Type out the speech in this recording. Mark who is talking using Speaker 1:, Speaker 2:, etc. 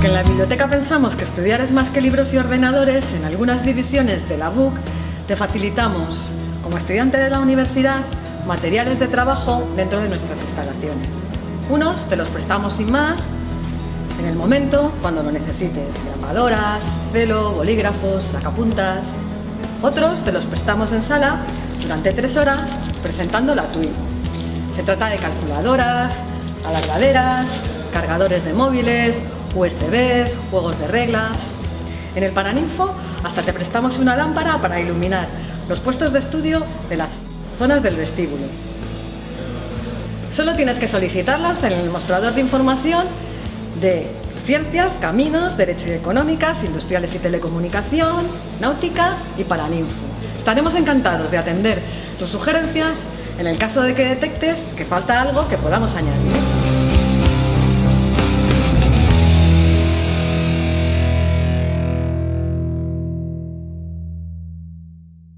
Speaker 1: Porque en la biblioteca pensamos que estudiar es más que libros y ordenadores, en algunas divisiones de la BUC te facilitamos, como estudiante de la universidad, materiales de trabajo dentro de nuestras instalaciones. Unos te los prestamos sin más, en el momento, cuando lo necesites, grabadoras, celo, bolígrafos, sacapuntas... Otros te los prestamos en sala durante tres horas presentando la TUI. Se trata de calculadoras, alargaderas, cargadores de móviles, USBs, juegos de reglas... En el Paraninfo hasta te prestamos una lámpara para iluminar los puestos de estudio de las zonas del vestíbulo. Solo tienes que solicitarlas en el mostrador de información de Ciencias, Caminos, Derecho y Económicas, Industriales y Telecomunicación, Náutica y Paraninfo. Estaremos encantados de atender tus sugerencias en el caso de que detectes que falta algo que podamos añadir.